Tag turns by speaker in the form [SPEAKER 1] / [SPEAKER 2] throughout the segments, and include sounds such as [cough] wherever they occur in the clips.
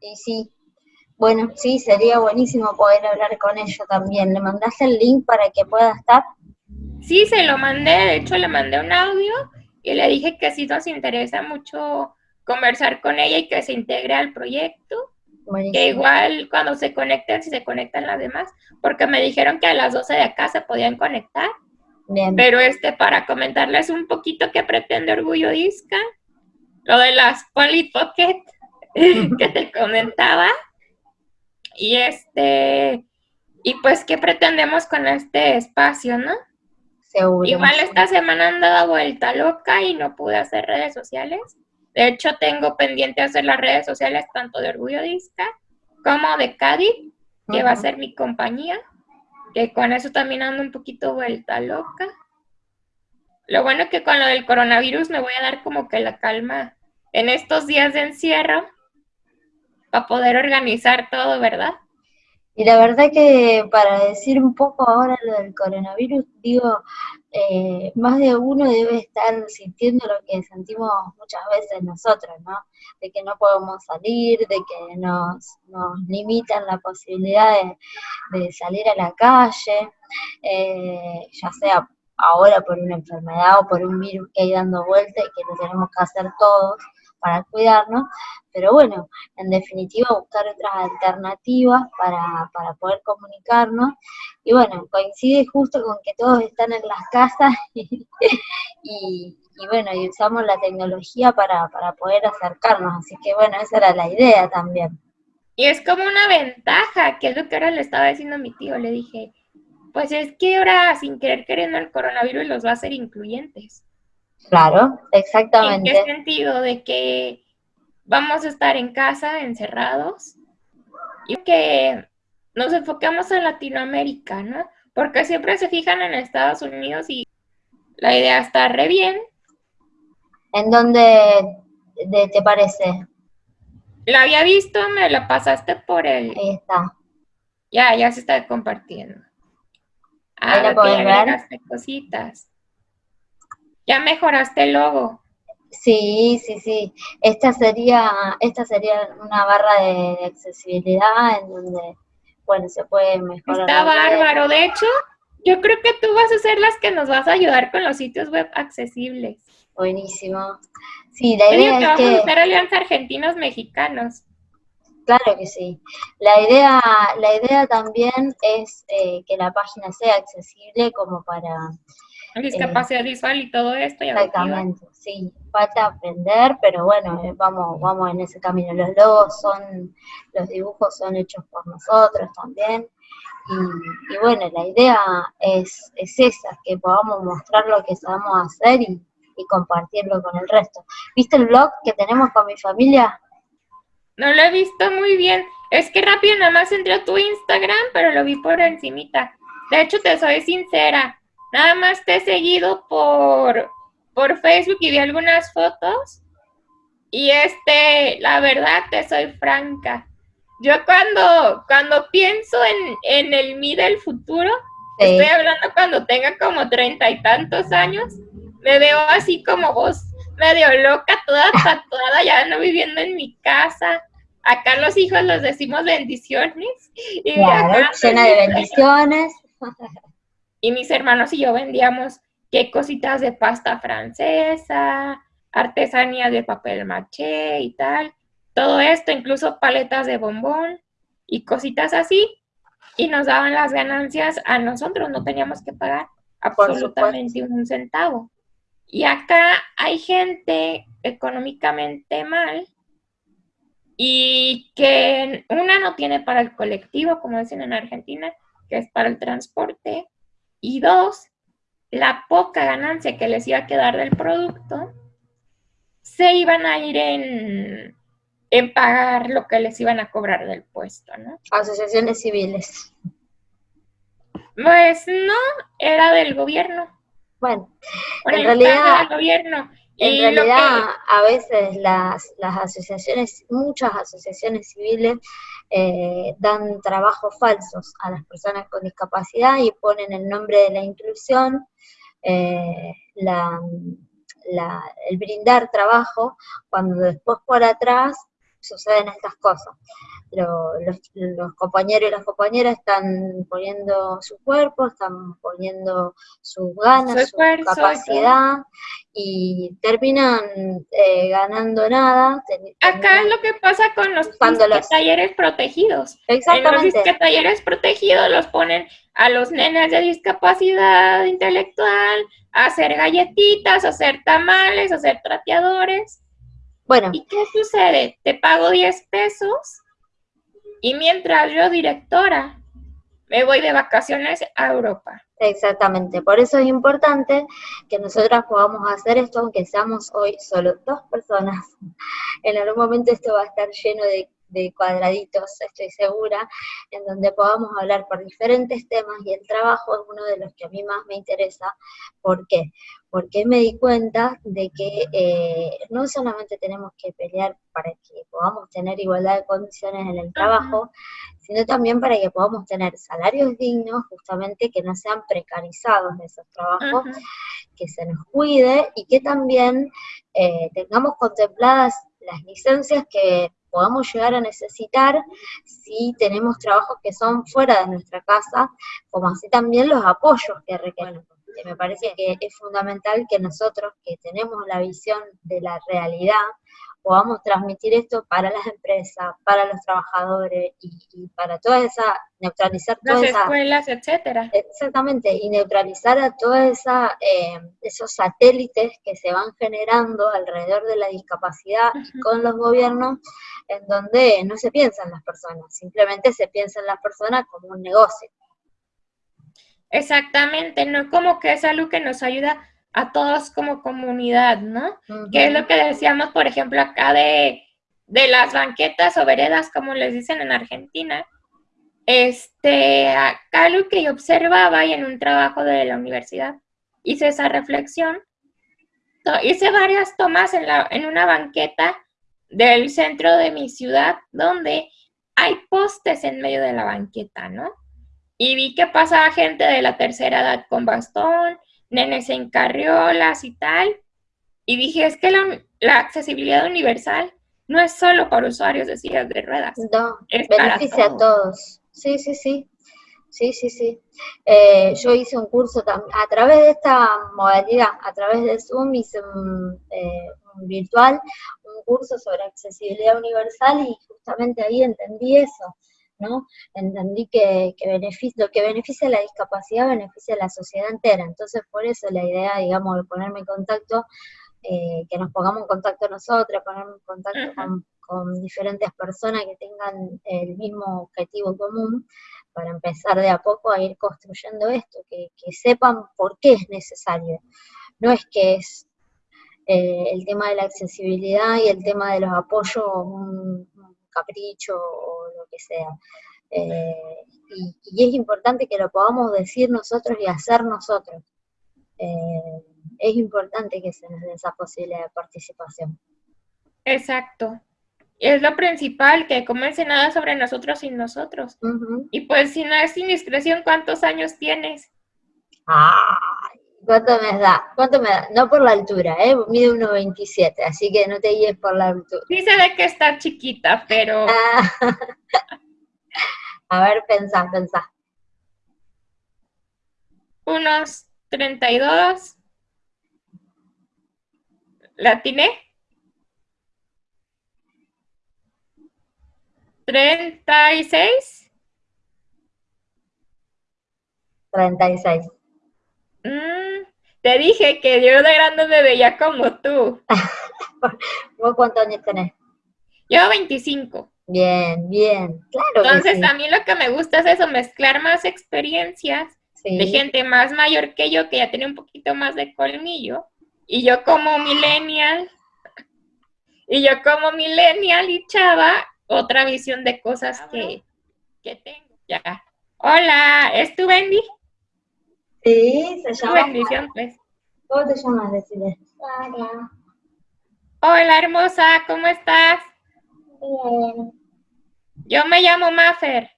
[SPEAKER 1] Y sí, bueno, sí, sería buenísimo poder hablar con ella también. ¿Le mandaste el link para que pueda estar?
[SPEAKER 2] Sí, se lo mandé, de hecho le mandé un audio y le dije que sí nos interesa mucho conversar con ella y que se integre al proyecto. Que igual cuando se conecten, si se conectan las demás, porque me dijeron que a las 12 de acá se podían conectar. Bien. Pero este, para comentarles un poquito qué pretende Orgullo Disca, lo de las Polly Pocket [laughs] que te comentaba. Y este, y pues qué pretendemos con este espacio, ¿no? Seguro. Igual esta semana han dado vuelta loca y no pude hacer redes sociales. De hecho, tengo pendiente hacer las redes sociales tanto de Orgullo Disca como de Cádiz, que va a ser mi compañía, que con eso también ando un poquito vuelta loca. Lo bueno es que con lo del coronavirus me voy a dar como que la calma en estos días de encierro para poder organizar todo, ¿verdad?
[SPEAKER 1] Y la verdad que para decir un poco ahora lo del coronavirus, digo, eh, más de uno debe estar sintiendo lo que sentimos muchas veces nosotros, ¿no? De que no podemos salir, de que nos, nos limitan la posibilidad de, salir a la calle, eh, ya sea ahora por una enfermedad o por un virus que hay dando vuelta y que lo tenemos que hacer todos para cuidarnos, pero bueno, en definitiva buscar otras alternativas para, para poder comunicarnos, y bueno, coincide justo con que todos están en las casas [laughs] y, bueno, y usamos la tecnología para, para poder acercarnos, así que bueno, esa era la idea también.
[SPEAKER 2] Y es como una ventaja, que es lo que ahora le estaba diciendo a mi tío, le dije, pues es que ahora sin querer queriendo el coronavirus los va a hacer incluyentes.
[SPEAKER 1] Claro, exactamente.
[SPEAKER 2] ¿En qué sentido? De que vamos a estar en casa, encerrados, y que nos enfocamos en Latinoamérica, ¿no? Porque siempre se fijan en Estados Unidos y la idea está re bien.
[SPEAKER 1] ¿En dónde te parece?
[SPEAKER 2] La había visto, me la pasaste por el...
[SPEAKER 1] Ahí está.
[SPEAKER 2] Ya, ya se está compartiendo.
[SPEAKER 1] Ahí la pueden ver.
[SPEAKER 2] cositas. Ya mejoraste el logo.
[SPEAKER 1] Sí, sí, sí. Esta sería, esta sería una barra de, accesibilidad en donde, bueno, se puede mejorar.
[SPEAKER 2] Está bárbaro. De hecho, yo creo que tú vas a ser las que nos vas a ayudar con los sitios web accesibles.
[SPEAKER 1] Buenísimo. Sí, la idea
[SPEAKER 2] que
[SPEAKER 1] es que...
[SPEAKER 2] Vamos a hacer alianza argentinos mexicanos.
[SPEAKER 1] Claro que sí. La idea, la idea también es eh, que la página sea accesible como para
[SPEAKER 2] Discapacidad visual y todo esto.
[SPEAKER 1] exactamente, sí. Falta aprender, pero bueno, eh, vamos, vamos en ese camino. Los logos son, los dibujos son hechos por nosotros también. Y, bueno, la idea es, es esa, que podamos mostrar lo que sabemos hacer y, y compartirlo con el resto. ¿Viste el blog que tenemos con mi familia?
[SPEAKER 2] No lo he visto muy bien. Es que rápido nada más entré a tu Instagram, pero lo vi por encimita. De hecho, te soy sincera, Nada más te he seguido por, por Facebook y vi algunas fotos. Y este, la verdad, te soy franca. Yo cuando, cuando pienso en, en el mí del futuro, estoy hablando cuando tenga como treinta y tantos años, me veo así como vos, medio loca, toda [laughs] tatuada, ya no viviendo en mi casa. Acá los hijos los decimos bendiciones.
[SPEAKER 1] Y llena de bendiciones. [laughs]
[SPEAKER 2] Y mis hermanos y yo vendíamos qué cositas de pasta francesa, artesanía de papel maché y tal. Todo esto, incluso paletas de bombón y cositas así. Y nos daban las ganancias a nosotros, no teníamos que pagar absolutamente un centavo. Y acá hay gente económicamente mal y que una no tiene para el colectivo, como dicen en Argentina, que es para el transporte, y dos, la poca ganancia que les iba a quedar del producto, se iban a ir en, en pagar lo que les iban a cobrar del puesto, ¿no?
[SPEAKER 1] Asociaciones civiles.
[SPEAKER 2] Pues no, era del gobierno.
[SPEAKER 1] Bueno, en realidad,
[SPEAKER 2] del gobierno.
[SPEAKER 1] En realidad, a veces las, las asociaciones, muchas asociaciones civiles, eh, dan trabajos falsos a las personas con discapacidad y ponen el nombre de la inclusión, eh, el brindar trabajo, cuando después por atrás suceden estas cosas. los, compañeros y las compañeras están poniendo su cuerpo, están poniendo sus ganas, su, capacidad y terminan eh, ganando nada.
[SPEAKER 2] Acá es lo que pasa con los, talleres protegidos. Exactamente. En los talleres protegidos los ponen a los nenes de discapacidad intelectual a hacer galletitas, a hacer tamales, a hacer trateadores. Bueno. ¿Y qué sucede? Te pago 10 pesos y mientras yo, directora, me voy de vacaciones a Europa.
[SPEAKER 1] Exactamente, por eso es importante que nosotras podamos hacer esto, aunque seamos hoy solo dos personas. [laughs] En algún momento esto va a estar lleno de de cuadraditos, estoy segura, en donde podamos hablar por diferentes temas y el trabajo es uno de los que a mí más me interesa. ¿Por qué? Porque me di cuenta de que eh, no solamente tenemos que pelear para que podamos tener igualdad de condiciones en el trabajo, sino también para que podamos tener salarios dignos, justamente que no sean precarizados esos trabajos, que se nos cuide y que también eh, tengamos contempladas las licencias que podamos llegar a necesitar si tenemos trabajos que son fuera de nuestra casa, como así también los apoyos que requerimos. Me parece que es fundamental que nosotros que tenemos la visión de la realidad podamos transmitir esto para las empresas, para los trabajadores y, para toda esa, neutralizar todas
[SPEAKER 2] las escuelas, etcétera.
[SPEAKER 1] Exactamente, y neutralizar a todos eh, esos satélites que se van generando alrededor de la discapacidad con los gobiernos, en donde no se piensa en las personas, simplemente se piensa en las personas como un negocio.
[SPEAKER 2] Exactamente, no como que es algo que nos ayuda a todos como comunidad, ¿no? Que es lo que decíamos, por ejemplo, acá de, las banquetas o veredas, como les dicen en Argentina. Este, acá lo que yo observaba y en un trabajo de la universidad hice esa reflexión. Hice varias tomas en, la, en una banqueta del centro de mi ciudad donde hay postes en medio de la banqueta, ¿no? Y vi que pasaba gente de la tercera edad con bastón, nenes en carriolas y tal. Y dije, es que la, accesibilidad universal no es solo para usuarios de sillas de ruedas.
[SPEAKER 1] No, beneficia a todos. Sí, sí, sí. Sí, sí, sí. Eh, yo hice un curso a través de esta modalidad, a través de Zoom, hice un, eh, un virtual, un curso sobre accesibilidad universal y justamente ahí entendí eso ¿no? Entendí que, lo que beneficia la discapacidad beneficia a la sociedad entera, entonces por eso la idea, digamos, de ponerme en contacto, eh, que nos pongamos en contacto nosotros, ponerme en contacto con, diferentes personas que tengan el mismo objetivo común, para empezar de a poco a ir construyendo esto, que, sepan por qué es necesario. No es que es eh, el tema de la accesibilidad y el tema de los apoyos un, capricho o que sea. Eh, y, es importante que lo podamos decir nosotros y hacer nosotros. Eh, es importante que se nos dé esa posibilidad de participación.
[SPEAKER 2] Exacto. Es lo principal, que comerse nada sobre nosotros sin nosotros. Y pues si no es indiscreción, ¿cuántos años tienes?
[SPEAKER 1] Ay, ¿cuánto me da? ¿Cuánto me da? No por la altura, ¿eh? Mide 1,27, así que no te guíes por la altura.
[SPEAKER 2] Sí se ve que está chiquita, pero... Ah. [laughs]
[SPEAKER 1] A ver, pensá, pensá.
[SPEAKER 2] Unos 32. ¿La tiene? 36.
[SPEAKER 1] 36.
[SPEAKER 2] Mm, te dije que yo de grande me veía como tú. [laughs]
[SPEAKER 1] ¿Vos cuántos años tenés?
[SPEAKER 2] Yo 25.
[SPEAKER 1] Bien, bien, claro.
[SPEAKER 2] Entonces, a mí lo que me gusta es eso, mezclar más experiencias de gente más mayor que yo, que ya tiene un poquito más de colmillo, y yo como millennial, y yo como millennial y chava, otra visión de cosas que, que tengo. Ya. Hola, ¿es tu Bendy?
[SPEAKER 1] Sí, se llama.
[SPEAKER 2] bendición.
[SPEAKER 1] ¿Cómo te llamas, decirle? Hola.
[SPEAKER 2] Hola, hermosa, ¿cómo estás?
[SPEAKER 1] Bien.
[SPEAKER 2] Yo me llamo Mafer.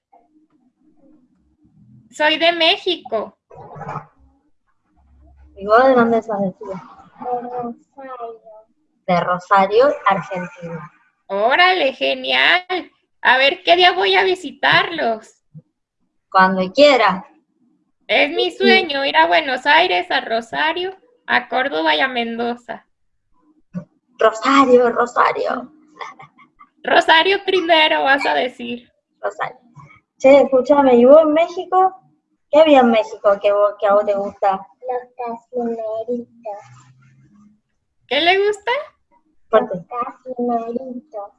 [SPEAKER 2] Soy de México.
[SPEAKER 1] ¿Y vos de dónde sos de De Rosario. De Rosario, Argentina.
[SPEAKER 2] Órale, genial. A ver, ¿qué día voy a visitarlos?
[SPEAKER 1] Cuando quiera.
[SPEAKER 2] Es mi sueño ir a Buenos Aires, a Rosario, a Córdoba y a Mendoza.
[SPEAKER 1] Rosario, Rosario.
[SPEAKER 2] Rosario primero, vas a decir.
[SPEAKER 1] Rosario. Che, escúchame, ¿y vos en México? ¿Qué había en México que, que a vos te gusta?
[SPEAKER 3] Los casimeritos.
[SPEAKER 2] ¿Qué le gusta?
[SPEAKER 3] Los casimeritos.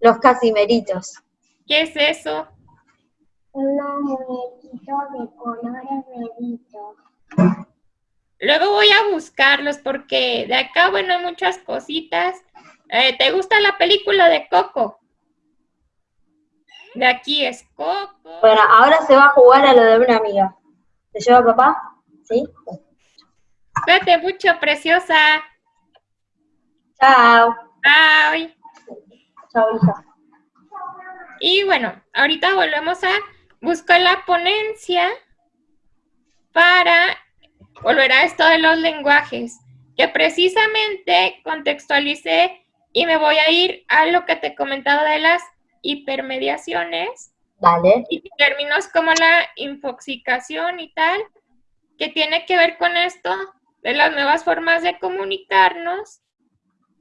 [SPEAKER 1] Los casimeritos.
[SPEAKER 2] ¿Qué es eso?
[SPEAKER 3] Unos muñequitos de colores bebitos.
[SPEAKER 2] Luego voy a buscarlos porque de acá, bueno, hay muchas cositas. Eh, ¿Te gusta la película de Coco? De aquí es Coco.
[SPEAKER 1] Bueno, ahora se va a jugar a lo de una amiga. ¿Te lleva papá? ¿Sí?
[SPEAKER 2] Cuídate mucho, preciosa.
[SPEAKER 1] Chao.
[SPEAKER 2] Bye.
[SPEAKER 1] Chao, hija.
[SPEAKER 2] Y bueno, ahorita volvemos a buscar la ponencia para volver a esto de los lenguajes, que precisamente contextualicé y me voy a ir a lo que te he comentado de las hipermediaciones.
[SPEAKER 1] Vale.
[SPEAKER 2] Y términos como la infoxicación y tal, que tiene que ver con esto de las nuevas formas de comunicarnos,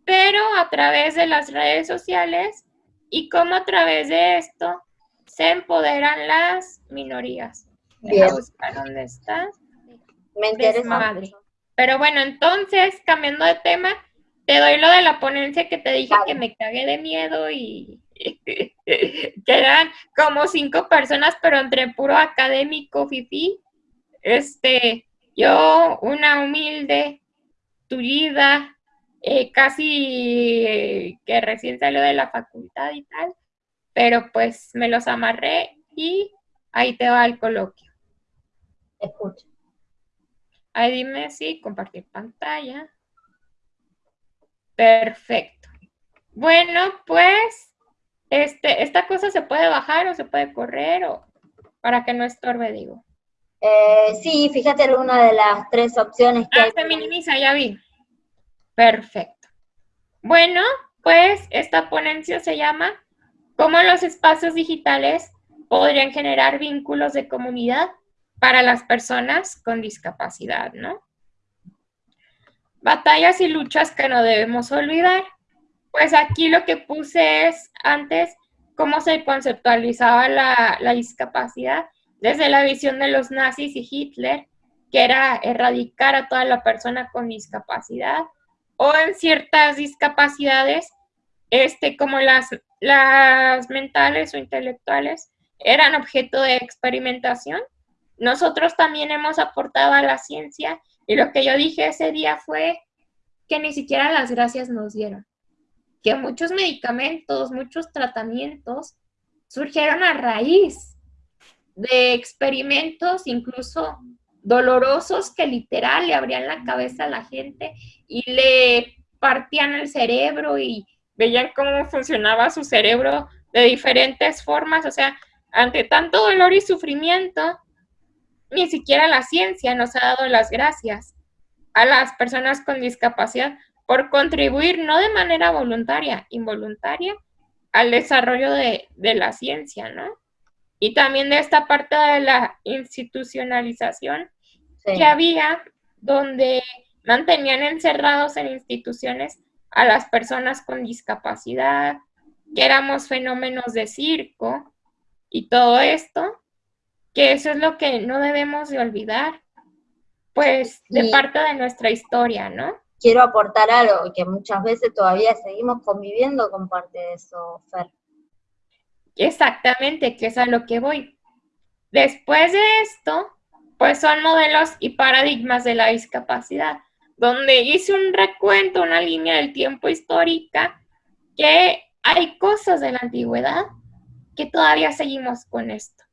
[SPEAKER 2] pero a través de las redes sociales y cómo a través de esto se empoderan las minorías.
[SPEAKER 1] Bien.
[SPEAKER 2] ¿Dónde está?
[SPEAKER 1] Me interesa.
[SPEAKER 2] Madre. Pero bueno, entonces, cambiando de tema, te doy lo de la ponencia que te dije que me cagué de miedo y [laughs] que eran como cinco personas, pero entre puro académico, fifi. Este, yo, una humilde, tullida, eh, casi eh, que recién salió de la facultad y tal, pero pues me los amarré y ahí te va el coloquio.
[SPEAKER 1] Escucha.
[SPEAKER 2] Ahí dime si compartir pantalla. Perfecto. Bueno, pues este, esta cosa se puede bajar o se puede correr o para que no estorbe, digo.
[SPEAKER 1] Eh, sí, fíjate alguna de las tres opciones que
[SPEAKER 2] ah,
[SPEAKER 1] hay.
[SPEAKER 2] se minimiza, ya vi. Perfecto. Bueno, pues esta ponencia se llama ¿Cómo los espacios digitales podrían generar vínculos de comunidad para las personas con discapacidad, ¿no? Batallas y luchas que no debemos olvidar. Pues aquí lo que puse es antes cómo se conceptualizaba la, la discapacidad desde la visión de los nazis y Hitler, que era erradicar a toda la persona con discapacidad, o en ciertas discapacidades, este, como las, las mentales o intelectuales, eran objeto de experimentación. Nosotros también hemos aportado a la ciencia y lo que yo dije ese día fue que ni siquiera las gracias nos dieron. Que muchos medicamentos, muchos tratamientos surgieron a raíz de experimentos incluso dolorosos que literal le abrían la cabeza a la gente y le partían el cerebro y veían cómo funcionaba su cerebro de diferentes formas. O sea, ante tanto dolor y sufrimiento, ni siquiera la ciencia nos ha dado las gracias a las personas con discapacidad por contribuir no de manera voluntaria, involuntaria, al desarrollo de, la ciencia, ¿no? Y también de esta parte de la institucionalización que había, donde mantenían encerrados en instituciones a las personas con discapacidad, que éramos fenómenos de circo y todo esto, que eso es lo que no debemos de olvidar, pues de parte de nuestra historia, ¿no?
[SPEAKER 1] Quiero aportar algo, que muchas veces todavía seguimos conviviendo con parte de eso, Fer.
[SPEAKER 2] Exactamente, que es a lo que voy. Después de esto, pues son modelos y paradigmas de la discapacidad, donde hice un recuento, una línea del tiempo histórica, que hay cosas de la antigüedad que todavía seguimos con esto.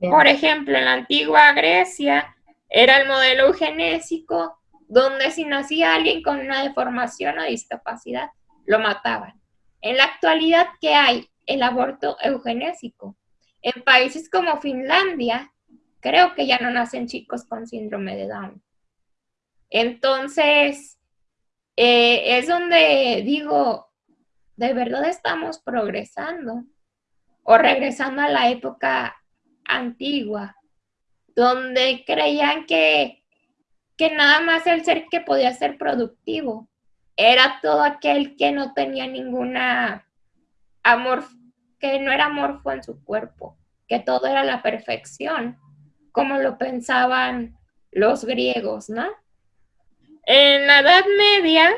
[SPEAKER 2] Por ejemplo, en la antigua Grecia era el modelo eugenésico, donde si nacía alguien con una deformación o discapacidad, lo mataban. En la actualidad, ¿qué hay? El aborto eugenésico. En países como Finlandia, creo que ya no nacen chicos con síndrome de Down. Entonces, eh, es donde digo, ¿de verdad estamos progresando? O regresando a la época antigua, donde creían que, que nada más el ser que podía ser productivo era todo aquel que no tenía ninguna amor, que no era amorfo en su cuerpo, que todo era la perfección, como lo pensaban los griegos, ¿no? En la Edad Media,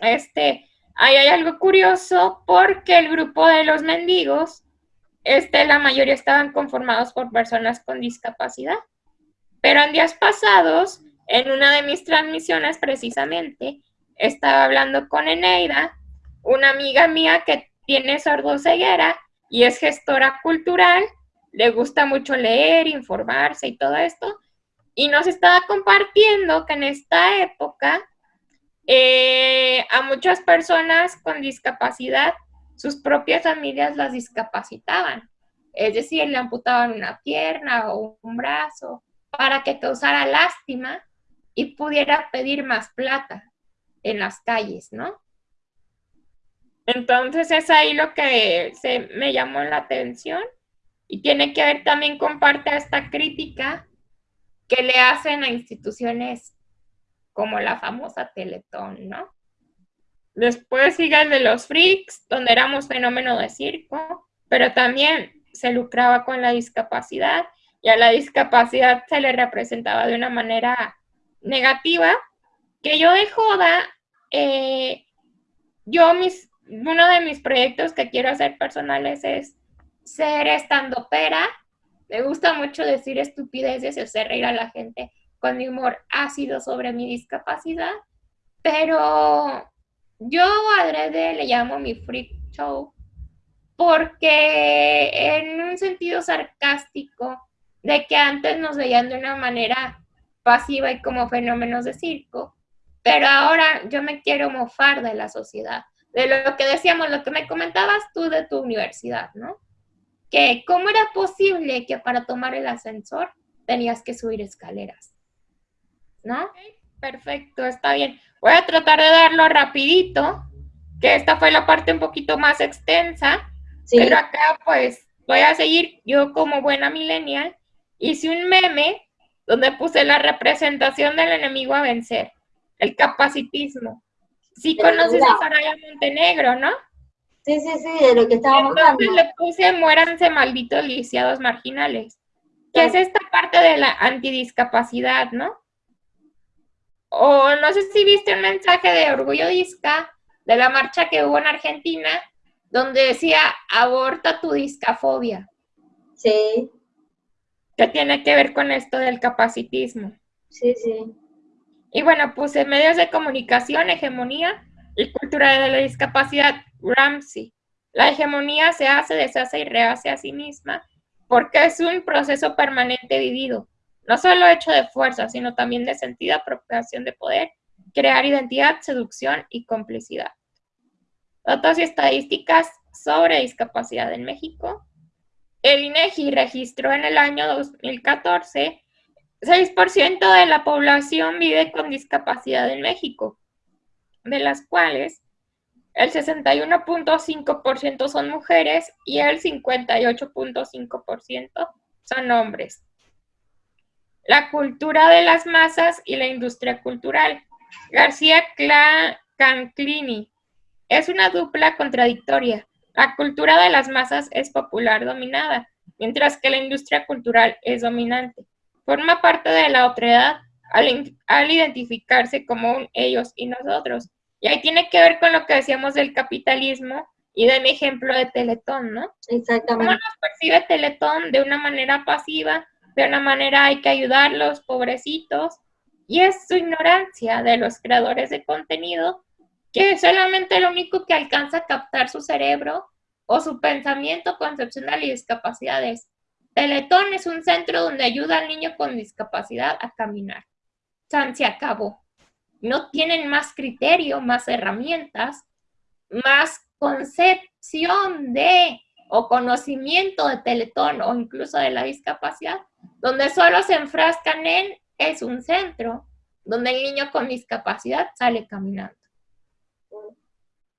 [SPEAKER 2] este, ahí hay algo curioso porque el grupo de los mendigos, este, la mayoría estaban conformados por personas con discapacidad. Pero en días pasados, en una de mis transmisiones precisamente, estaba hablando con Eneida, una amiga mía que tiene sordoceguera y es gestora cultural, le gusta mucho leer, informarse y todo esto, y nos estaba compartiendo que en esta época eh, a muchas personas con discapacidad, sus propias familias las discapacitaban. Es decir, le amputaban una pierna o un brazo para que causara lástima y pudiera pedir más plata en las calles, ¿no? Entonces es ahí lo que se me llamó la atención y tiene que ver también con parte de esta crítica que le hacen a instituciones como la famosa Teletón, ¿no? Después sigue el de los freaks, donde éramos fenómeno de circo, pero también se lucraba con la discapacidad y a la discapacidad se le representaba de una manera negativa, que yo de joda, eh, yo mis, uno de mis proyectos que quiero hacer personales es ser estando pera. Me gusta mucho decir estupideces y hacer reír a la gente con mi humor ácido sobre mi discapacidad, pero yo adrede le llamo mi freak show porque en un sentido sarcástico de que antes nos veían de una manera pasiva y como fenómenos de circo, pero ahora yo me quiero mofar de la sociedad, de lo que decíamos, lo que me comentabas tú de tu universidad, ¿no? Que cómo era posible que para tomar el ascensor tenías que subir escaleras. ¿no? Perfecto, está bien. Voy a tratar de darlo rapidito, que esta fue la parte un poquito más extensa, pero acá pues voy a seguir, yo como buena millennial, hice un meme donde puse la representación del enemigo a vencer, el capacitismo. Sí conoces a Soraya Montenegro, ¿no?
[SPEAKER 1] Sí, sí, sí, de lo que estábamos
[SPEAKER 2] Entonces le puse muéranse malditos lisiados marginales, que es esta parte de la antidiscapacidad, ¿no? O no sé si viste un mensaje de Orgullo Disca de la marcha que hubo en Argentina, donde decía, aborta tu discafobia.
[SPEAKER 1] Sí.
[SPEAKER 2] ¿Qué tiene que ver con esto del capacitismo?
[SPEAKER 1] Sí, sí.
[SPEAKER 2] Y bueno, puse medios de comunicación, hegemonía y cultura de la discapacidad, Ramsey. La hegemonía se hace, deshace y rehace a sí misma porque es un proceso permanente vivido no solo hecho de fuerza, sino también de sentido, apropiación de poder, crear identidad, seducción y complicidad. Datos y estadísticas sobre discapacidad en México. El INEGI registró en el año 2014 6% de la población vive con discapacidad en México, de las cuales el 61.5% son mujeres y el 58.5% son hombres la cultura de las masas y la industria cultural. García Canclini es una dupla contradictoria. La cultura de las masas es popular dominada, mientras que la industria cultural es dominante. Forma parte de la otredad al, al identificarse como un ellos y nosotros. Y ahí tiene que ver con lo que decíamos del capitalismo y de mi ejemplo de Teletón, ¿no?
[SPEAKER 1] Exactamente.
[SPEAKER 2] ¿Cómo nos percibe Teletón de una manera pasiva de una manera hay que ayudarlos, pobrecitos, y es su ignorancia de los creadores de contenido que solamente lo único que alcanza a captar su cerebro o su pensamiento concepcional y discapacidades. Teletón es un centro donde ayuda al niño con discapacidad a caminar. San se acabó. No tienen más criterio, más herramientas, más concepción de o conocimiento de Teletón o incluso de la discapacidad donde solo se enfrascan en es un centro donde el niño con discapacidad sale caminando.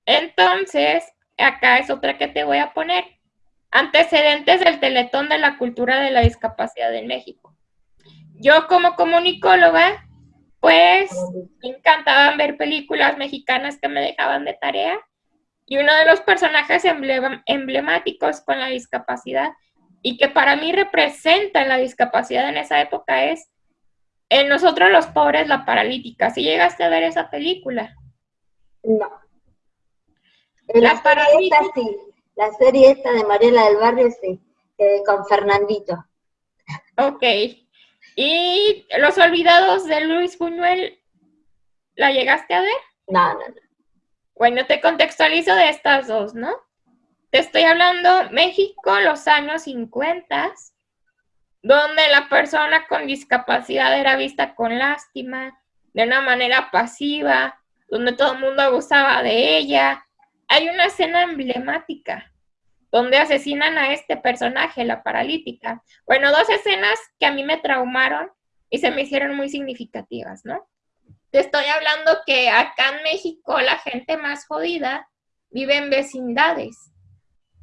[SPEAKER 2] Entonces, acá es otra que te voy a poner. Antecedentes del Teletón de la Cultura de la Discapacidad en México. Yo como comunicóloga, pues me encantaban ver películas mexicanas que me dejaban de tarea y uno de los personajes emblemáticos con la discapacidad y que para mí representa la discapacidad en esa época es en Nosotros los Pobres, la Paralítica. ¿Si llegaste a ver esa película?
[SPEAKER 1] No. la, paralítica. sí. La serie esta de Mariela del Barrio, sí. con Fernandito.
[SPEAKER 2] Ok. ¿Y Los Olvidados de Luis Buñuel, la llegaste a ver?
[SPEAKER 1] No, no, no.
[SPEAKER 2] Bueno, te contextualizo de estas dos, ¿no? Te estoy hablando México, los años 50, donde la persona con discapacidad era vista con lástima, de una manera pasiva, donde todo el mundo abusaba de ella. Hay una escena emblemática donde asesinan a este personaje, la paralítica. Bueno, dos escenas que a mí me traumaron y se me hicieron muy significativas, ¿no? Te estoy hablando que acá en México la gente más jodida vive en vecindades,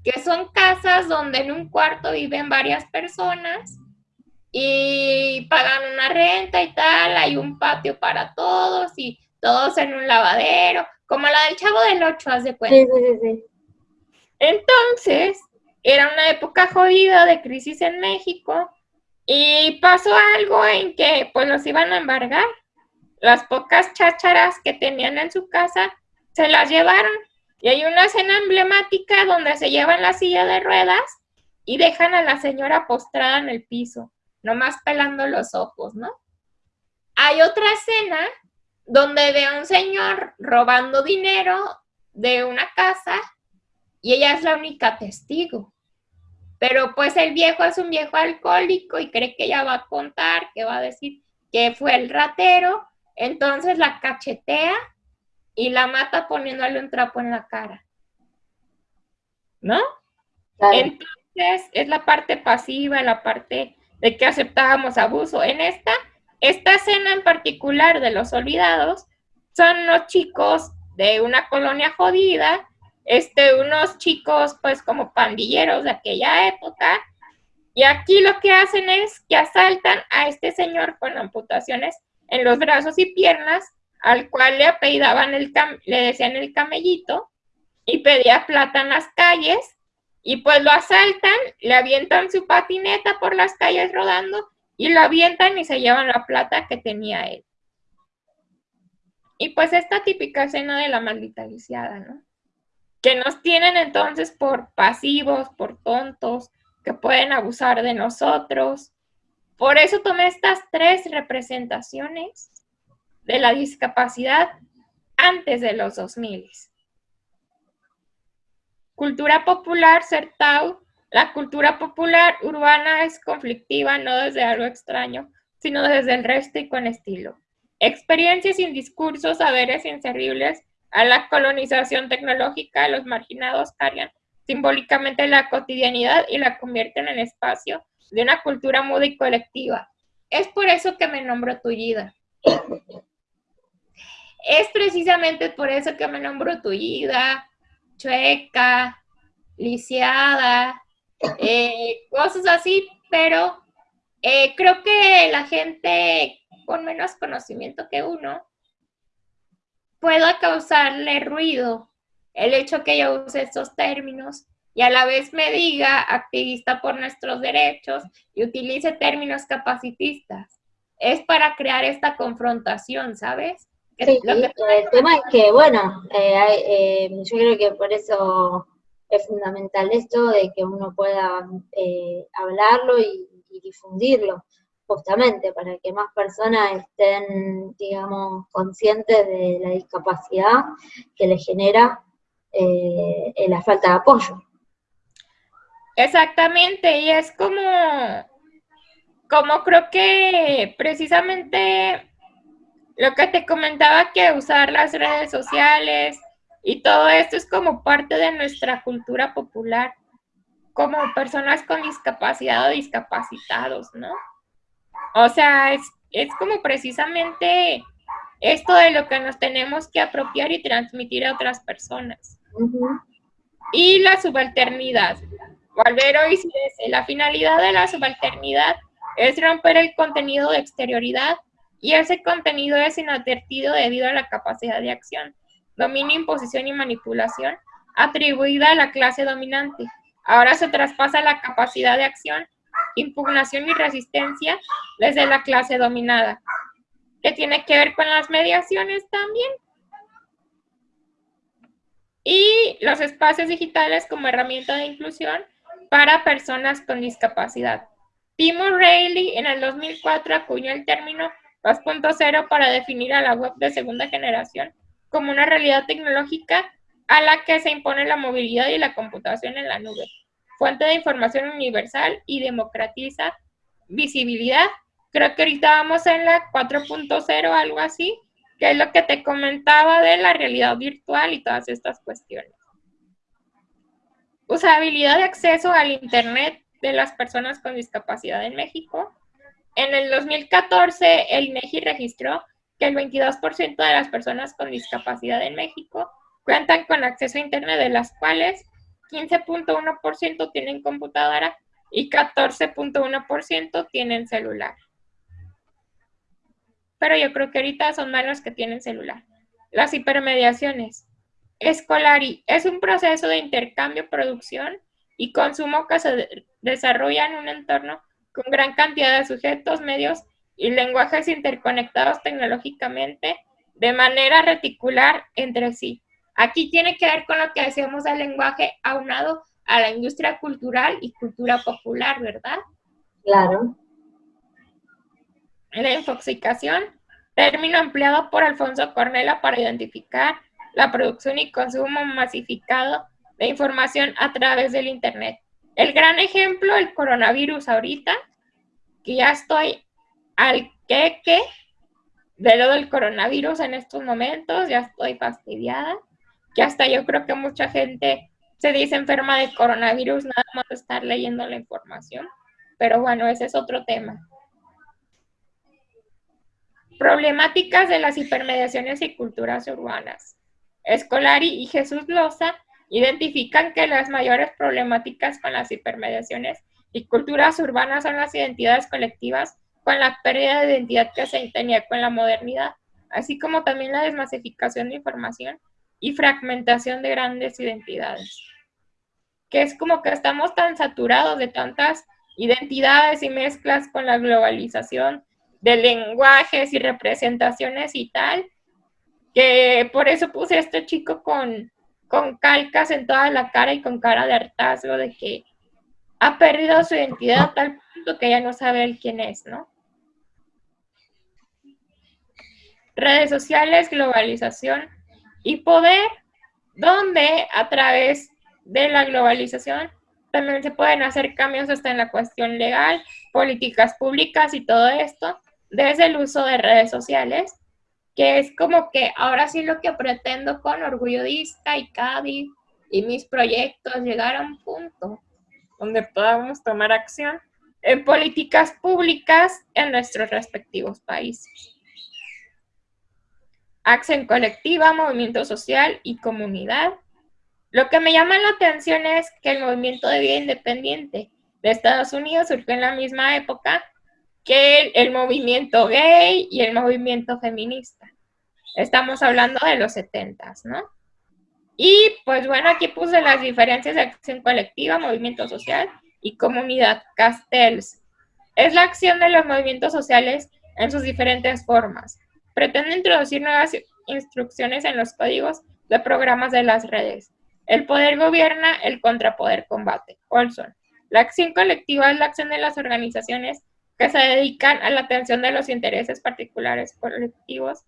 [SPEAKER 2] que son casas donde en un cuarto viven varias personas y pagan una renta y tal, hay un patio para todos y todos en un lavadero, como la del Chavo del Ocho, haz de cuenta. Sí, sí, sí. Entonces, era una época jodida de crisis en México y pasó algo en que pues los iban a embargar. Las pocas chácharas que tenían en su casa se las llevaron. Y hay una escena emblemática donde se llevan la silla de ruedas y dejan a la señora postrada en el piso, nomás pelando los ojos, ¿no? Hay otra escena donde ve a un señor robando dinero de una casa y ella es la única testigo. Pero pues el viejo es un viejo alcohólico y cree que ella va a contar, que va a decir que fue el ratero, entonces la cachetea y la mata poniéndole un trapo en la cara. ¿No? Entonces es la parte pasiva, la parte de que aceptábamos abuso. En esta, esta escena en particular de los olvidados, son los chicos de una colonia jodida este, unos chicos pues como pandilleros de aquella época, y aquí lo que hacen es que asaltan a este señor con amputaciones en los brazos y piernas, al cual le apellidaban el le decían el camellito, y pedía plata en las calles, y pues lo asaltan, le avientan su patineta por las calles rodando, y lo avientan y se llevan la plata que tenía él. Y pues esta típica escena de la maldita lisiada, ¿no? Que nos tienen entonces por pasivos, por tontos, que pueden abusar de nosotros. Por eso tomé estas tres representaciones de la discapacidad antes de los 2000. Cultura popular, Certau. La cultura popular urbana es conflictiva no desde algo extraño, sino desde el resto y con estilo. Experiencias sin discursos, saberes inservibles a la colonización tecnológica, los marginados cargan simbólicamente la cotidianidad y la convierten en espacio de una cultura muda y colectiva. Es por eso que me nombro Tullida. Es precisamente por eso que me nombro Tullida, Chueca, Lisiada, eh, cosas así, pero eh, creo que la gente con menos conocimiento que uno pueda causarle ruido el hecho que yo use estos términos y a la vez me diga activista por nuestros derechos y utilice términos capacitistas. Es para crear esta confrontación, ¿sabes?
[SPEAKER 1] Sí, el tema es que, bueno, eh, eh, yo creo que por eso es fundamental esto de que uno pueda eh, hablarlo y, difundirlo justamente para que más personas estén, digamos, conscientes de la discapacidad que les genera eh, la falta de apoyo.
[SPEAKER 2] Exactamente, y es como, como creo que precisamente lo que te comentaba que usar las redes sociales y todo esto es como parte de nuestra cultura popular, como personas con discapacidad o discapacitados, ¿no? O sea, es, como precisamente esto de lo que nos tenemos que apropiar y transmitir a otras personas. Y la subalternidad. Valvero dice, la finalidad de la subalternidad es romper el contenido de exterioridad y ese contenido es inadvertido debido a la capacidad de acción, dominio, imposición y manipulación atribuida a la clase dominante. Ahora se traspasa la capacidad de acción, impugnación y resistencia desde la clase dominada, que tiene que ver con las mediaciones también. Y los espacios digitales como herramienta de inclusión para personas con discapacidad. Timo Reilly en el 2004 acuñó el término 2.0 para definir a la web de segunda generación como una realidad tecnológica a la que se impone la movilidad y la computación en la nube, fuente de información universal y democratiza visibilidad. Creo que ahorita vamos en la 4.0, algo así, que es lo que te comentaba de la realidad virtual y todas estas cuestiones. Usabilidad de acceso al Internet de las personas con discapacidad en México. En el 2014, el INEGI registró que el 22% de las personas con discapacidad en México cuentan con acceso a Internet, de las cuales 15.1% tienen computadora y 14.1% tienen celular. Pero yo creo que ahorita son más los que tienen celular. Las hipermediaciones. Escolari es un proceso de intercambio, producción y consumo que se desarrolla en un entorno con gran cantidad de sujetos, medios y lenguajes interconectados tecnológicamente de manera reticular entre sí. Aquí tiene que ver con lo que decíamos del lenguaje aunado a la industria cultural y cultura popular, ¿verdad?
[SPEAKER 1] Claro.
[SPEAKER 2] La infoxicación, término empleado por Alfonso Cornela para identificar la producción y consumo masificado de información a través del Internet. El gran ejemplo, el coronavirus ahorita, que ya estoy al queque de lo del coronavirus en estos momentos, ya estoy fastidiada que hasta yo creo que mucha gente se dice enferma de coronavirus nada más estar leyendo la información. Pero bueno, ese es otro tema. Problemáticas de las hipermediaciones y culturas urbanas. Escolari y Jesús Loza identifican que las mayores problemáticas con las hipermediaciones y culturas urbanas son las identidades colectivas con la pérdida de identidad que se tenía con la modernidad, así como también la desmasificación de información y fragmentación de grandes identidades. Que es como que estamos tan saturados de tantas identidades y mezclas con la globalización de lenguajes y representaciones y tal, que por eso puse a este chico con, con calcas en toda la cara y con cara de hartazgo de que ha perdido su identidad a tal punto que ya no sabe él quién es, ¿no? Redes sociales, globalización y poder, donde a través de la globalización también se pueden hacer cambios hasta en la cuestión legal, políticas públicas y todo esto, desde el uso de redes sociales, que es como que ahora sí lo que pretendo con Orgullo Disca y Cádiz y mis proyectos, llegar a un punto donde podamos tomar acción en políticas públicas en nuestros respectivos países acción colectiva, movimiento social y comunidad. Lo que me llama la atención es que el movimiento de vida independiente de Estados Unidos surgió en la misma época que el, movimiento gay y el movimiento feminista. Estamos hablando de los 70, ¿no? Y pues bueno, aquí puse las diferencias de acción colectiva, movimiento social y comunidad. Castells. Es la acción de los movimientos sociales en sus diferentes formas pretende introducir nuevas instrucciones en los códigos de programas de las redes. El poder gobierna, el contrapoder combate. Olson. La acción colectiva es la acción de las organizaciones que se dedican a la atención de los intereses particulares colectivos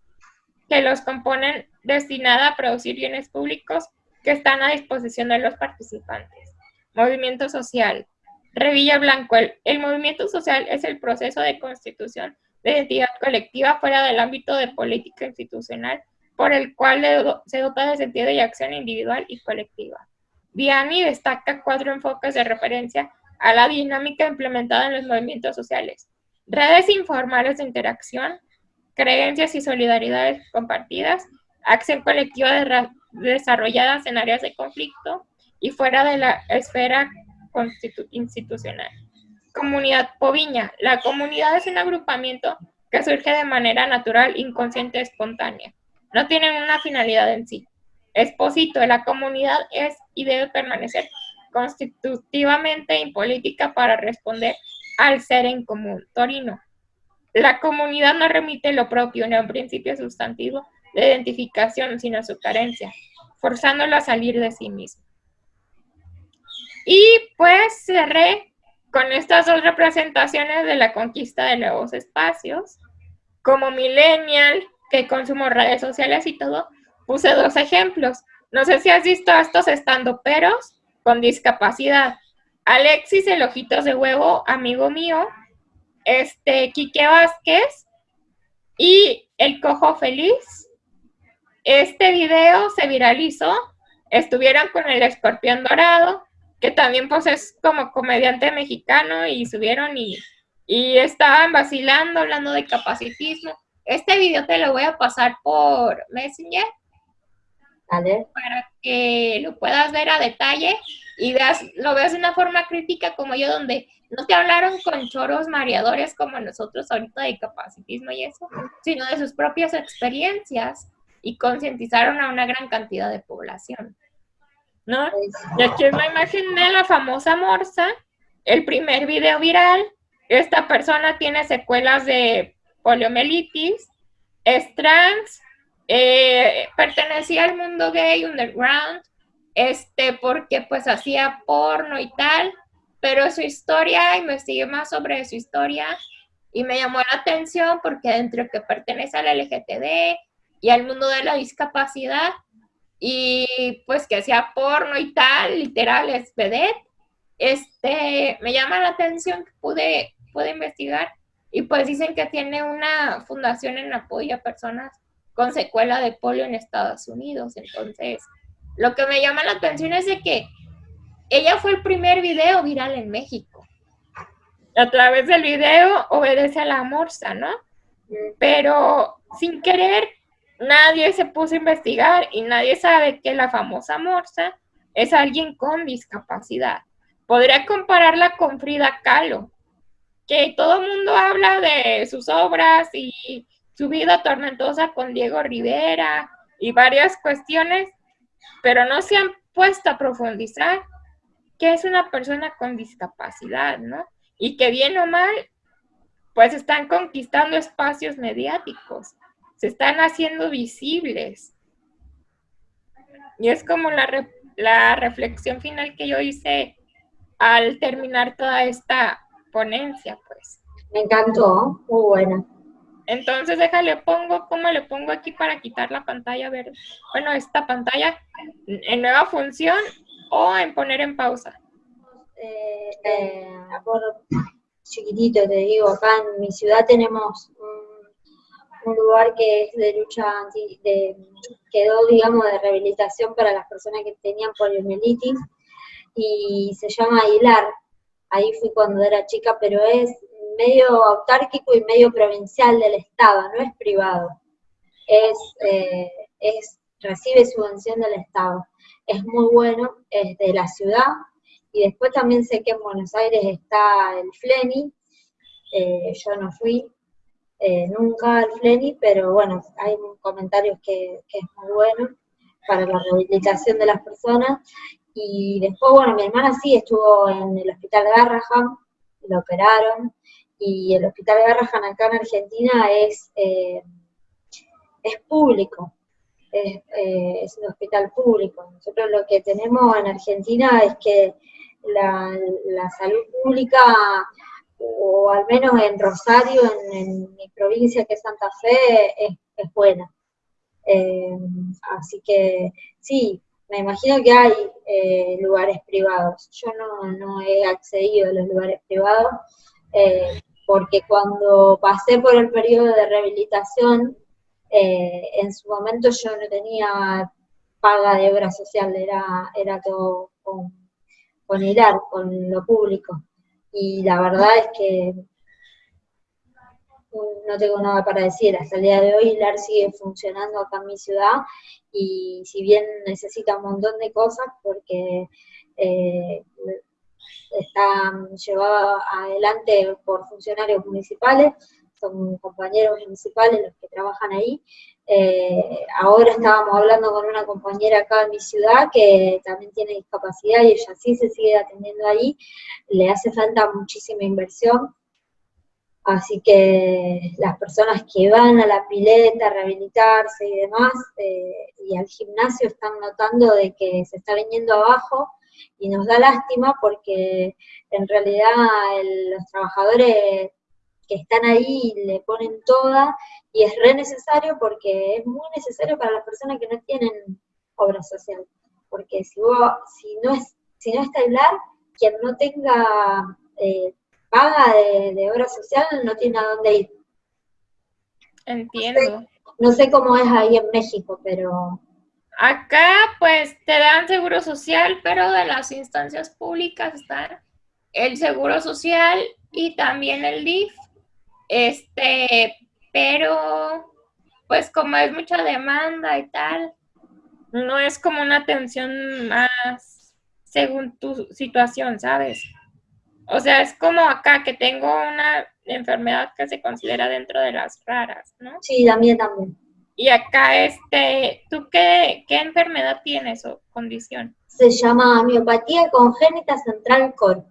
[SPEAKER 2] que los componen destinada a producir bienes públicos que están a disposición de los participantes. Movimiento social. Revilla Blanco. el movimiento social es el proceso de constitución de identidad colectiva fuera del ámbito de política institucional, por el cual se dota de sentido y acción individual y colectiva. Vianney destaca cuatro enfoques de referencia a la dinámica implementada en los movimientos sociales. Redes informales de interacción, creencias y solidaridades compartidas, acción colectiva desarrolladas en áreas de conflicto y fuera de la esfera institucional. Comunidad Poviña. La comunidad es un agrupamiento que surge de manera natural, inconsciente, espontánea. No tienen una finalidad en sí. Exposito, la comunidad es y debe permanecer constitutivamente impolítica para responder al ser en común. Torino. La comunidad no remite lo propio ni a un principio sustantivo de identificación, sino a su carencia, forzándolo a salir de sí mismo. Y pues cerré con estas dos representaciones de la conquista de nuevos espacios. Como millennial, que consumo redes sociales y todo, puse dos ejemplos. No sé si has visto a estos estando peros con discapacidad. Alexis, el ojitos de huevo, amigo mío, este, Quique Vázquez y el cojo feliz. Este video se viralizó, estuvieron con el escorpión dorado, que también pues es como comediante mexicano y subieron y, y estaban vacilando, hablando de capacitismo. Este video te lo voy a pasar por Messenger. Para que lo puedas ver a detalle y veas, lo veas de una forma crítica como yo, donde no te hablaron con choros mareadores como nosotros ahorita de capacitismo y eso, sino de sus propias experiencias y concientizaron a una gran cantidad de población. ¿No? Y aquí es la imagen de la famosa morsa, el primer video viral. Esta persona tiene secuelas de poliomielitis, es trans, eh, pertenecía al mundo gay underground, este, porque pues hacía porno y tal, pero su historia, investigué más sobre su historia y me llamó la atención porque dentro que pertenece al LGTB y al mundo de la discapacidad, y pues que hacía porno y tal, literal, es vedette, este, me llama la atención que pude, pude investigar y pues dicen que tiene una fundación en apoyo a personas con secuela de polio en Estados Unidos. Entonces, lo que me llama la atención es de que ella fue el primer video viral en México. A través del video obedece a la morsa, ¿no? Pero sin querer nadie se puso a investigar y nadie sabe que la famosa Morsa es alguien con discapacidad. Podría compararla con Frida Kahlo, que todo el mundo habla de sus obras y su vida tormentosa con Diego Rivera y varias cuestiones, pero no se han puesto a profundizar que es una persona con discapacidad, ¿no? Y que bien o mal, pues están conquistando espacios mediáticos se están haciendo visibles. Y es como la, la reflexión final que yo hice al terminar toda esta ponencia, pues.
[SPEAKER 1] Me encantó, muy buena.
[SPEAKER 2] Entonces, déjale, pongo, ¿cómo le pongo aquí para quitar la pantalla verde? Bueno, esta pantalla en nueva función o en poner en pausa.
[SPEAKER 1] Eh, eh, por chiquitito, te digo, acá en mi ciudad tenemos un lugar que es de lucha anti, de, quedó, digamos, de rehabilitación para las personas que tenían poliomielitis, y se llama Aguilar. Ahí fui cuando era chica, pero es medio autárquico y medio provincial del Estado, no es privado. Es, eh, es, recibe subvención del Estado. Es muy bueno, es de la ciudad, y después también sé que en Buenos Aires está el FLENI, eh, yo no fui, eh, nunca al FLENI, pero bueno, hay comentarios que, que, es muy bueno para la rehabilitación de las personas. Y después, bueno, mi hermana sí estuvo en el hospital Garrahan, lo operaron, y el hospital Garrahan acá en Argentina es, eh, es público, es, eh, es, un hospital público. Nosotros lo que tenemos en Argentina es que la, la salud pública o al menos en Rosario, en, mi provincia que es Santa Fe, es, buena. Eh, así que sí, me imagino que hay eh, lugares privados. Yo no, he accedido a los lugares privados, eh, porque cuando pasé por el periodo de rehabilitación, en su momento yo no tenía paga de obra social, era, era todo con, con con lo público y la verdad es que no tengo nada para decir. Hasta el día de hoy LAR sigue funcionando acá en mi ciudad y si bien necesita un montón de cosas porque eh, está llevado adelante por funcionarios municipales, son compañeros municipales los que trabajan ahí. Eh, ahora estábamos hablando con una compañera acá en mi ciudad que también tiene discapacidad y ella sí se sigue atendiendo ahí, le hace falta muchísima inversión, así que las personas que van a la pileta a rehabilitarse y demás, eh, y al gimnasio están notando de que se está viniendo abajo, y nos da lástima porque en realidad los trabajadores que están ahí le ponen toda y es re necesario porque es muy necesario para las personas que no tienen obra social. Porque si, vos, si, no, es, si no está hablar, quien no tenga eh, paga de, obra social no tiene a dónde ir.
[SPEAKER 2] Entiendo.
[SPEAKER 1] no sé cómo es ahí en México, pero
[SPEAKER 2] Acá pues te dan seguro social, pero de las instancias públicas están el seguro social y también el DIF. Este, pero pues como es mucha demanda y tal, no es como una atención más según tu situación, ¿sabes? O sea, es como acá que tengo una enfermedad que se considera dentro de las raras, ¿no?
[SPEAKER 1] Sí, también, también.
[SPEAKER 2] Y acá, este, ¿tú qué, qué enfermedad tienes o condición?
[SPEAKER 1] Se llama miopatía congénita central core.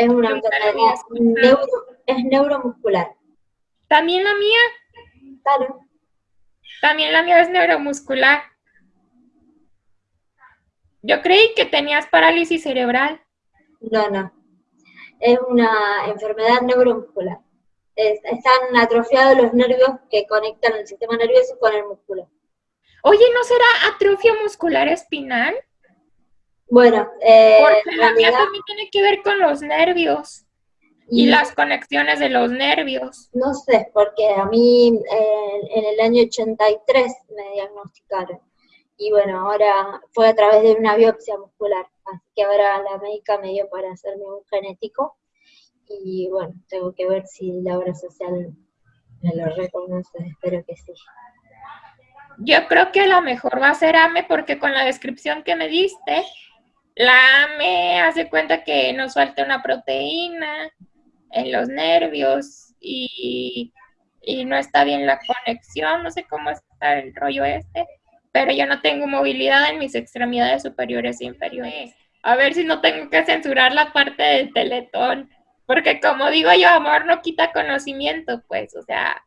[SPEAKER 1] Es una enfermedad, neuro, es neuromuscular.
[SPEAKER 2] ¿También la mía?
[SPEAKER 1] Claro.
[SPEAKER 2] También la mía es neuromuscular. Yo creí que tenías parálisis cerebral.
[SPEAKER 1] No, no. Es una enfermedad neuromuscular están atrofiados los nervios que conectan el sistema nervioso con el músculo.
[SPEAKER 2] Oye, ¿no será atrofia muscular espinal?
[SPEAKER 1] Bueno,
[SPEAKER 2] eh, porque la mía también tiene que ver con los nervios y, las conexiones de los nervios.
[SPEAKER 1] No sé, porque a mí eh, en el año 83 me diagnosticaron. Y bueno, ahora fue a través de una biopsia muscular. Así que ahora la médica me dio para hacerme un genético y bueno, tengo que ver si la obra social me lo reconoce, espero que sí.
[SPEAKER 2] Yo creo que a lo mejor va a ser AME porque con la descripción que me diste, la AME hace cuenta que nos falta una proteína en los nervios y, y no está bien la conexión, no sé cómo está el rollo este, pero yo no tengo movilidad en mis extremidades superiores e inferiores. A ver si no tengo que censurar la parte del teletón porque como digo yo, amor no quita conocimiento, pues, o sea,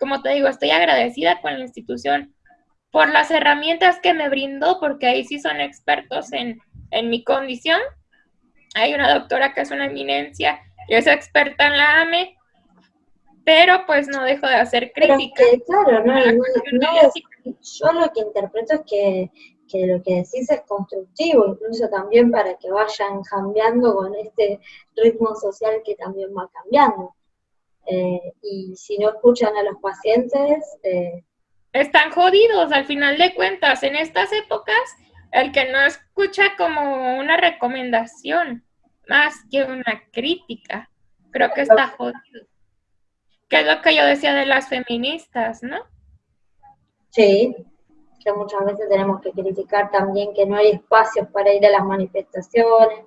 [SPEAKER 2] como te digo, estoy agradecida con la institución por las herramientas que me brindó, porque ahí sí son expertos en, mi condición. Hay una doctora que es una eminencia y es experta en la AME, pero pues no dejo de hacer crítica.
[SPEAKER 1] claro, no, yo lo que interpreto es que que lo que decís es constructivo, incluso también para que vayan cambiando con este ritmo social que también va cambiando. Eh, y si no escuchan a los pacientes... Eh,
[SPEAKER 2] Están jodidos al final de cuentas. En estas épocas, el que no escucha como una recomendación, más que una crítica, creo que está jodido. Que es lo que yo decía de las feministas, ¿no?
[SPEAKER 1] Sí, que muchas veces tenemos que criticar también que no hay espacios para ir a las manifestaciones,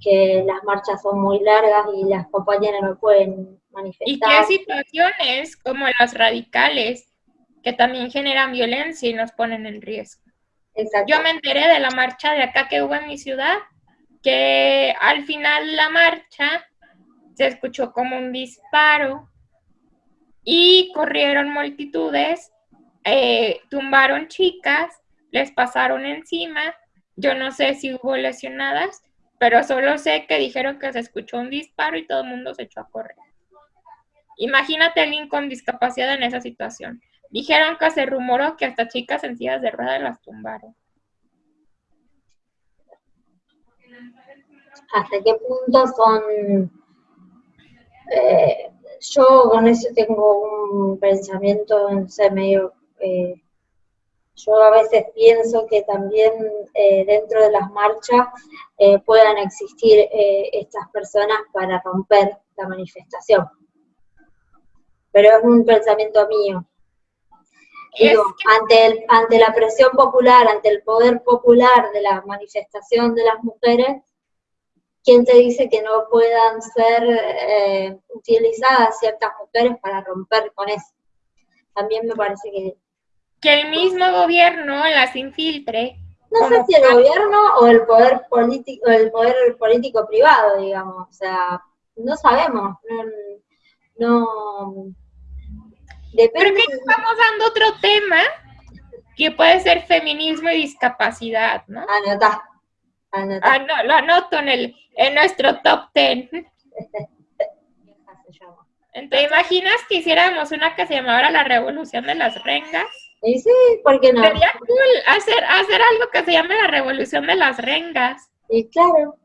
[SPEAKER 1] que las marchas son muy largas y las compañeras no pueden manifestar.
[SPEAKER 2] Y qué situaciones como las radicales, que también generan violencia y nos ponen en riesgo. Yo me enteré de la marcha de acá que hubo en mi ciudad, que al final la marcha se escuchó como un disparo y corrieron multitudes eh, tumbaron chicas, les pasaron encima, yo no sé si hubo lesionadas, pero solo sé que dijeron que se escuchó un disparo y todo el mundo se echó a correr. Imagínate a alguien con discapacidad en esa situación. Dijeron que se rumoró que hasta chicas sencillas de ruedas las tumbaron.
[SPEAKER 1] ¿Hasta qué punto son... Eh, yo con eso tengo un pensamiento, en ser medio eh, yo a veces pienso que también eh, dentro de las marchas eh, puedan existir estas personas para romper la manifestación. Pero es un pensamiento mío. Digo, ante, el, ante la presión popular, ante el poder popular de la manifestación de las mujeres, ¿quién te dice que no puedan ser utilizadas ciertas mujeres para romper con eso? También me parece que
[SPEAKER 2] que el mismo gobierno las infiltre.
[SPEAKER 1] No sé si el gobierno o el poder político, el poder político privado, digamos, o sea, no sabemos, no,
[SPEAKER 2] depende. que estamos dando otro tema que puede ser feminismo y discapacidad, ¿no?
[SPEAKER 1] Anota.
[SPEAKER 2] Ah, no, lo anoto en el, en nuestro top ten. ¿Te imaginas que hiciéramos una que se llamara la revolución de las rengas?
[SPEAKER 1] Y sí, ¿por qué no?
[SPEAKER 2] Sería cool hacer, hacer algo que se llame la revolución de las rengas.
[SPEAKER 1] Y claro.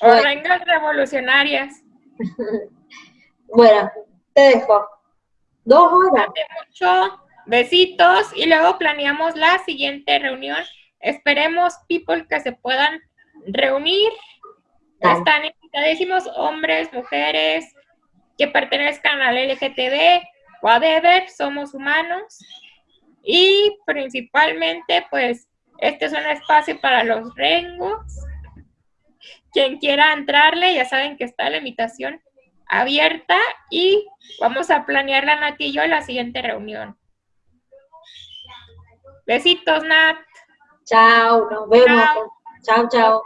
[SPEAKER 2] O rengas revolucionarias. [laughs]
[SPEAKER 1] bueno, te dejo. Dos horas.
[SPEAKER 2] mucho. Besitos. Y luego planeamos la siguiente reunión. Esperemos, people, que se puedan reunir. Están invitadísimos hombres, mujeres, que pertenezcan al LGTB, whatever, somos humanos y principalmente pues este es un espacio para los rengos. Quien quiera entrarle, ya saben que está la invitación abierta y vamos a planear la Nat y yo la siguiente reunión. Besitos, Nat.
[SPEAKER 1] Chao, nos vemos. Chao, chao.